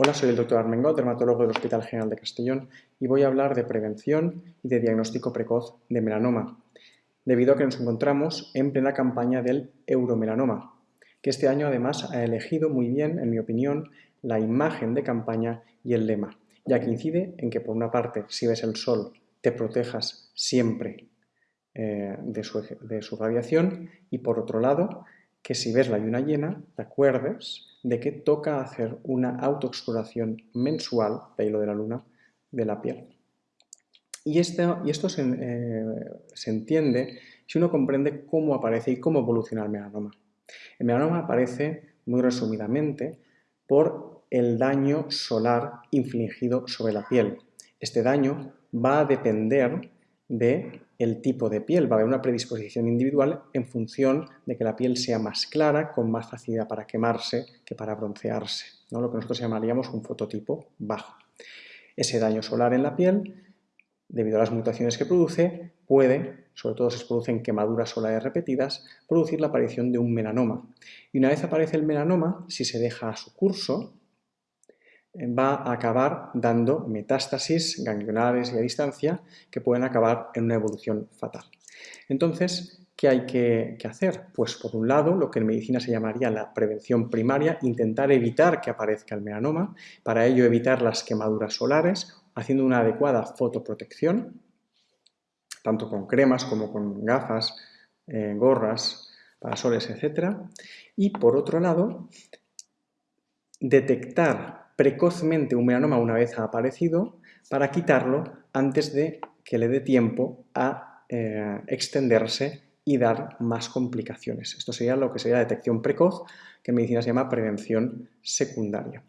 Hola, soy el doctor Armengol, dermatólogo del Hospital General de Castellón y voy a hablar de prevención y de diagnóstico precoz de melanoma, debido a que nos encontramos en plena campaña del euromelanoma, que este año además ha elegido muy bien, en mi opinión, la imagen de campaña y el lema, ya que incide en que por una parte, si ves el sol, te protejas siempre eh, de, su, de su radiación y por otro lado, que si ves la luna llena, te acuerdes de que toca hacer una autoexploración mensual, de de la luna, de la piel. Y esto, y esto se, eh, se, entiende si uno comprende cómo aparece y cómo evoluciona el melanoma. El melanoma aparece, muy resumidamente, por el daño solar infligido sobre la piel. Este daño va a depender de el tipo de piel. Va a haber una predisposición individual en función de que la piel sea más clara, con más facilidad para quemarse que para broncearse, ¿no? lo que nosotros llamaríamos un fototipo bajo. Ese daño solar en la piel, debido a las mutaciones que produce, puede, sobre todo si se producen quemaduras solares repetidas, producir la aparición de un melanoma. Y una vez aparece el melanoma, si se deja a su curso, va a acabar dando metástasis ganglionares y a distancia que pueden acabar en una evolución fatal. Entonces, ¿qué hay que, hacer? Pues por un lado, lo que en medicina se llamaría la prevención primaria, intentar evitar que aparezca el melanoma, para ello evitar las quemaduras solares, haciendo una adecuada fotoprotección, tanto con cremas como con gafas, eh, gorras, parasoles, etc. Y por otro lado, detectar precozmente un melanoma una vez ha aparecido para quitarlo antes de que le dé tiempo a eh, extenderse y dar más complicaciones. Esto sería lo que sería detección precoz, que en medicina se llama prevención secundaria.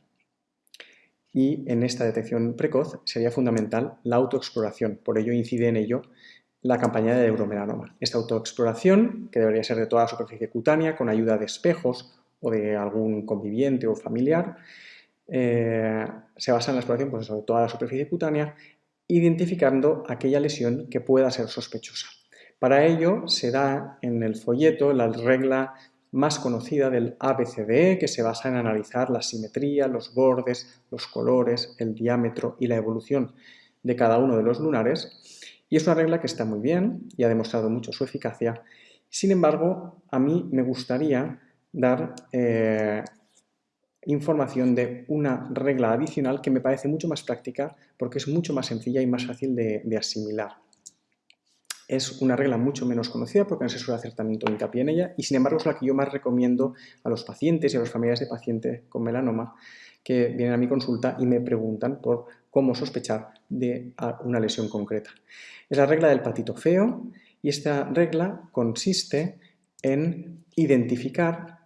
Y en esta detección precoz sería fundamental la autoexploración, por ello incide en ello la campaña de euromelanoma. Esta autoexploración, que debería ser de toda la superficie cutánea, con ayuda de espejos o de algún conviviente o familiar, eh, se basa en la exploración pues, de toda la superficie cutánea, identificando aquella lesión que pueda ser sospechosa. Para ello se da en el folleto la regla más conocida del ABCDE, que se basa en analizar la simetría, los bordes, los colores, el diámetro y la evolución de cada uno de los lunares. Y es una regla que está muy bien y ha demostrado mucho su eficacia. Sin embargo, a mí me gustaría dar eh, información de una regla adicional que me parece mucho más práctica porque es mucho más sencilla y más fácil de, asimilar. Es una regla mucho menos conocida porque no se suele hacer tanto hincapié en ella y sin embargo es la que yo más recomiendo a los pacientes y a los familiares de pacientes con melanoma que vienen a mi consulta y me preguntan por cómo sospechar de una lesión concreta. Es la regla del patito feo y esta regla consiste en identificar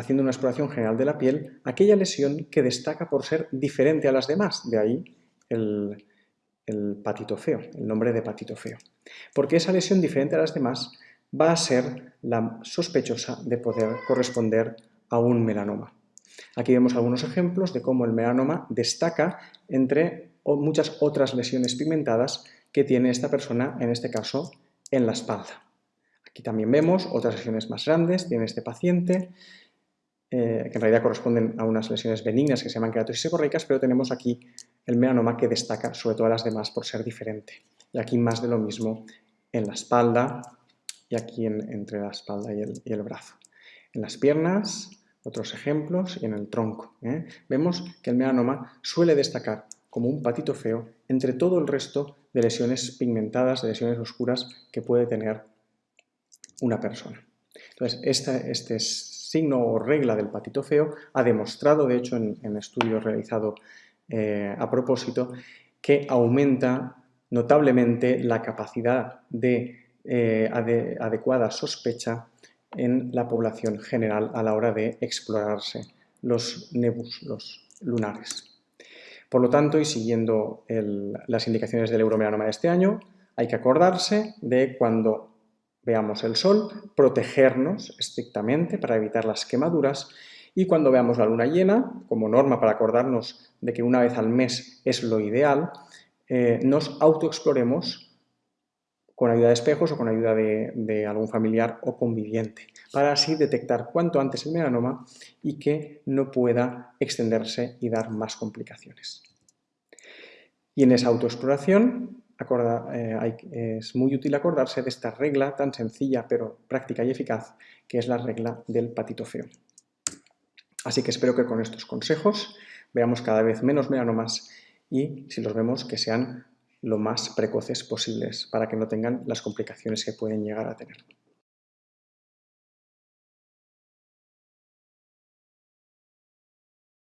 haciendo una exploración general de la piel, aquella lesión que destaca por ser diferente a las demás, de ahí el, patito feo, el nombre de patito feo. Porque esa lesión diferente a las demás va a ser la sospechosa de poder corresponder a un melanoma. Aquí vemos algunos ejemplos de cómo el melanoma destaca entre muchas otras lesiones pigmentadas que tiene esta persona, en este caso, en la espalda. Aquí también vemos otras lesiones más grandes, tiene este paciente, eh, que en realidad corresponden a unas lesiones benignas que se llaman queratosis seborreicas, pero tenemos aquí el melanoma que destaca sobre todas las demás por ser diferente. Y aquí más de lo mismo en la espalda y aquí entre la espalda y el, brazo. En las piernas, otros ejemplos, y en el tronco. ¿eh? Vemos que el melanoma suele destacar como un patito feo entre todo el resto de lesiones pigmentadas, de lesiones oscuras que puede tener una persona. Entonces, este es signo o regla del patito feo ha demostrado, de hecho en, estudios realizados eh, a propósito, que aumenta notablemente la capacidad de, eh, adecuada sospecha en la población general a la hora de explorarse los nebus, los lunares. Por lo tanto, y siguiendo las indicaciones del euromelanoma de este año, hay que acordarse de cuando veamos el sol, protegernos estrictamente para evitar las quemaduras y cuando veamos la luna llena, como norma para acordarnos de que una vez al mes es lo ideal, eh, nos autoexploremos con ayuda de espejos o con ayuda de, algún familiar o conviviente, para así detectar cuanto antes el melanoma y que no pueda extenderse y dar más complicaciones. Y en esa autoexploración eh, es muy útil acordarse de esta regla tan sencilla pero práctica y eficaz que es la regla del patito feo. Así que espero que con estos consejos veamos cada vez menos melanomas y si los vemos que sean lo más precoces posibles para que no tengan las complicaciones que pueden llegar a tener.